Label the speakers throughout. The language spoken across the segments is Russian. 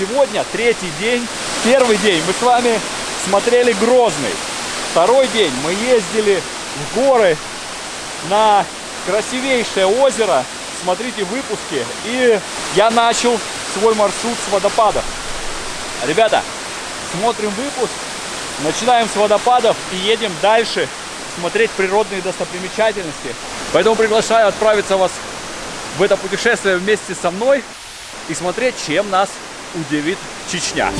Speaker 1: сегодня третий день. Первый день мы с вами смотрели Грозный. Второй день мы ездили в горы на красивейшее озеро. Смотрите выпуски. И я начал свой маршрут с водопадов. Ребята, смотрим выпуск, начинаем с водопадов и едем дальше смотреть природные достопримечательности. Поэтому приглашаю отправиться вас в это путешествие вместе со мной и смотреть, чем нас удивит Чечня.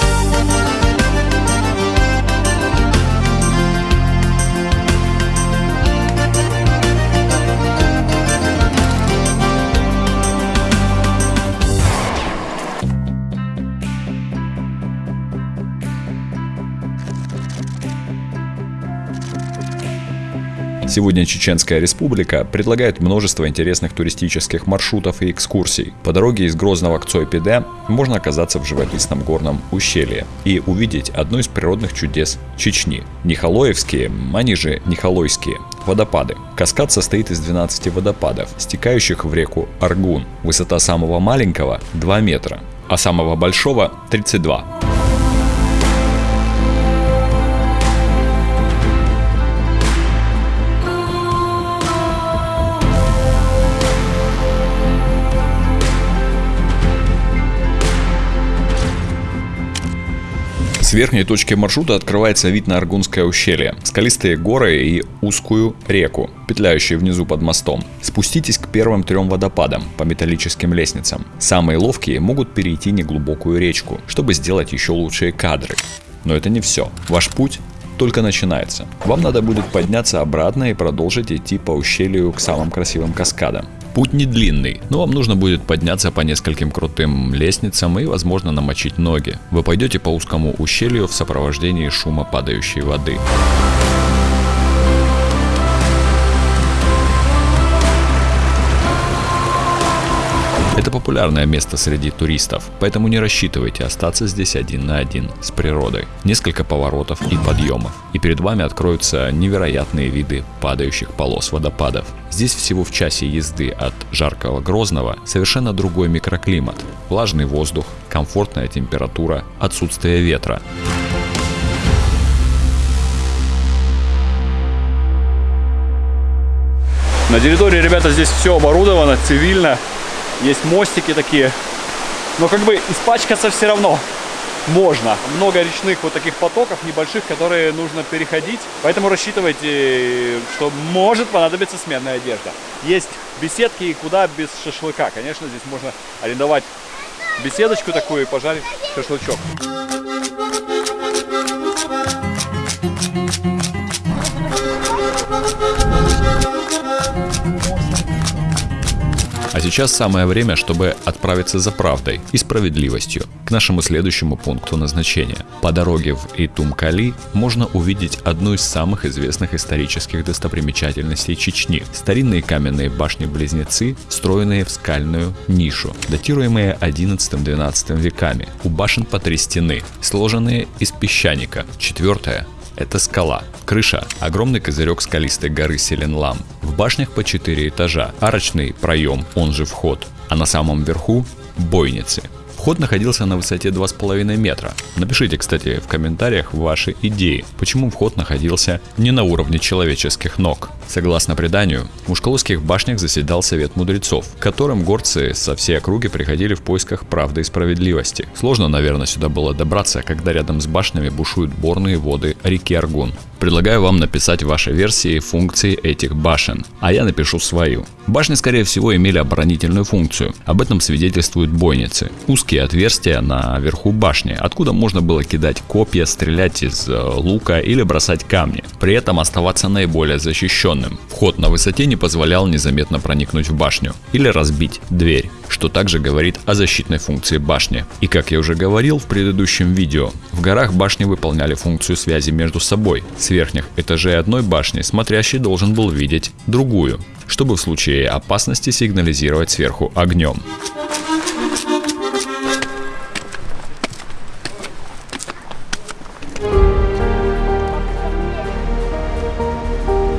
Speaker 2: Сегодня Чеченская Республика предлагает множество интересных туристических маршрутов и экскурсий. По дороге из Грозного к Цойпеде можно оказаться в живописном горном ущелье и увидеть одно из природных чудес Чечни – Нихалоевские, они же Нихалойские, водопады. Каскад состоит из 12 водопадов, стекающих в реку Аргун. Высота самого маленького – 2 метра, а самого большого – 32. С верхней точки маршрута открывается вид на Аргунское ущелье, скалистые горы и узкую реку, петляющую внизу под мостом. Спуститесь к первым трем водопадам по металлическим лестницам. Самые ловкие могут перейти неглубокую речку, чтобы сделать еще лучшие кадры. Но это не все. Ваш путь только начинается. Вам надо будет подняться обратно и продолжить идти по ущелью к самым красивым каскадам. Путь не длинный, но вам нужно будет подняться по нескольким крутым лестницам и, возможно, намочить ноги. Вы пойдете по узкому ущелью в сопровождении шума падающей воды. Популярное место среди туристов, поэтому не рассчитывайте остаться здесь один на один с природой. Несколько поворотов и подъемов, и перед вами откроются невероятные виды падающих полос водопадов. Здесь всего в часе езды от жаркого Грозного совершенно другой микроклимат. Влажный воздух, комфортная температура, отсутствие ветра.
Speaker 1: На территории, ребята, здесь все оборудовано цивильно. Есть мостики такие. Но как бы испачкаться все равно можно. Много речных вот таких потоков небольших, которые нужно переходить. Поэтому рассчитывайте, что может понадобиться сменная одежда. Есть беседки, куда без шашлыка. Конечно, здесь можно арендовать беседочку такую и пожарить шашлычок.
Speaker 2: А сейчас самое время, чтобы отправиться за правдой и справедливостью к нашему следующему пункту назначения. По дороге в Итумкали можно увидеть одну из самых известных исторических достопримечательностей Чечни. Старинные каменные башни-близнецы, встроенные в скальную нишу, датируемые 11-12 веками. У башен по три стены, сложенные из песчаника. Четвертая это скала. Крыша – огромный козырек скалистой горы Селенлам. В башнях по 4 этажа, арочный проем, он же вход, а на самом верху – бойницы. Вход находился на высоте 2,5 метра. Напишите, кстати, в комментариях ваши идеи, почему вход находился не на уровне человеческих ног. Согласно преданию, в Ушколовских башнях заседал совет мудрецов, к которым горцы со всей округи приходили в поисках правды и справедливости. Сложно, наверное, сюда было добраться, когда рядом с башнями бушуют борные воды реки Аргун. Предлагаю вам написать ваши версии функций этих башен, а я напишу свою. Башни, скорее всего, имели оборонительную функцию. Об этом свидетельствуют бойницы. Узкие отверстия на верху башни, откуда можно было кидать копья, стрелять из э, лука или бросать камни. При этом оставаться наиболее защищенным. Вход на высоте не позволял незаметно проникнуть в башню или разбить дверь что также говорит о защитной функции башни. И как я уже говорил в предыдущем видео, в горах башни выполняли функцию связи между собой. С верхних этажей одной башни смотрящий должен был видеть другую, чтобы в случае опасности сигнализировать сверху огнем.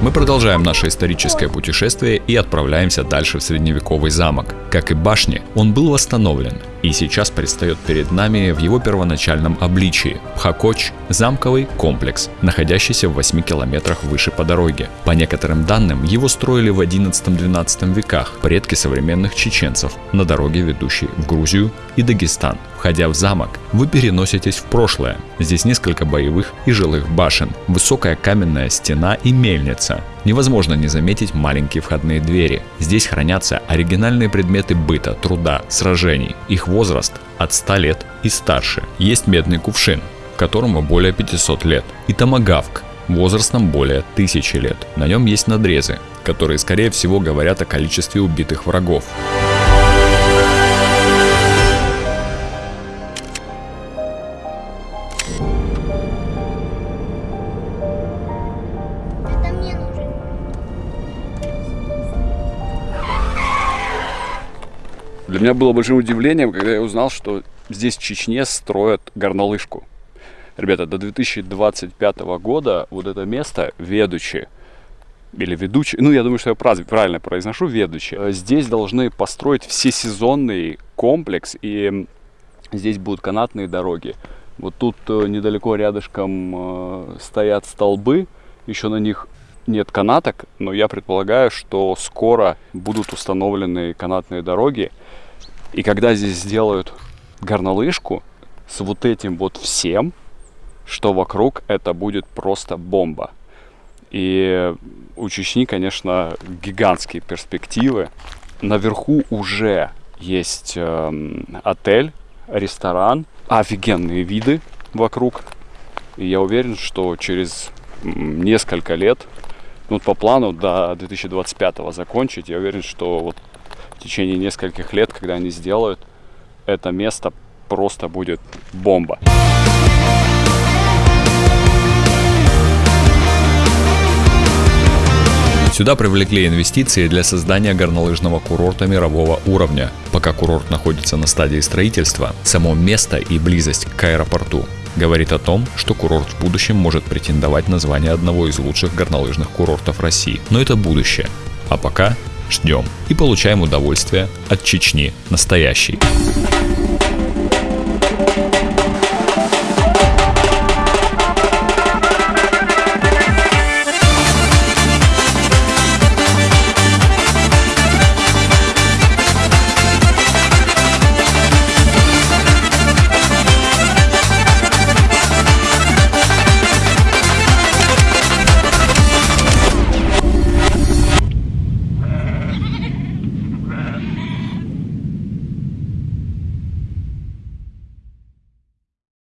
Speaker 2: Мы продолжаем наше историческое путешествие и отправляемся дальше в средневековый замок. Как и башни, он был восстановлен и сейчас предстает перед нами в его первоначальном обличии. Пхакоч – замковый комплекс, находящийся в 8 километрах выше по дороге. По некоторым данным, его строили в 11-12 веках предки современных чеченцев на дороге, ведущей в Грузию и Дагестан. Входя в замок, вы переноситесь в прошлое. Здесь несколько боевых и жилых башен, высокая каменная стена и мельница. Невозможно не заметить маленькие входные двери. Здесь хранятся оригинальные предметы быта, труда, сражений. Их возраст от 100 лет и старше. Есть медный кувшин, которому более 500 лет, и томагавк, возрастом более 1000 лет. На нем есть надрезы, которые скорее всего говорят о количестве убитых врагов.
Speaker 1: Для меня было большим удивлением, когда я узнал, что здесь в Чечне строят горнолыжку. Ребята, до 2025 года вот это место, ведучи, или ведущий, ну я думаю, что я правильно произношу, ведучи, э, здесь должны построить всесезонный комплекс, и здесь будут канатные дороги. Вот тут э, недалеко рядышком э, стоят столбы, еще на них нет канаток, но я предполагаю, что скоро будут установлены канатные дороги. И когда здесь сделают горнолыжку с вот этим вот всем, что вокруг, это будет просто бомба. И у Чечни, конечно, гигантские перспективы. Наверху уже есть эм, отель, ресторан, офигенные виды вокруг. И я уверен, что через несколько лет, ну по плану до 2025 закончить, я уверен, что вот в течение нескольких лет, когда они сделают, это место просто будет бомба.
Speaker 2: Сюда привлекли инвестиции для создания горнолыжного курорта мирового уровня. Пока курорт находится на стадии строительства, само место и близость к аэропорту говорит о том, что курорт в будущем может претендовать на звание одного из лучших горнолыжных курортов России. Но это будущее. А пока ждем и получаем удовольствие от Чечни настоящей.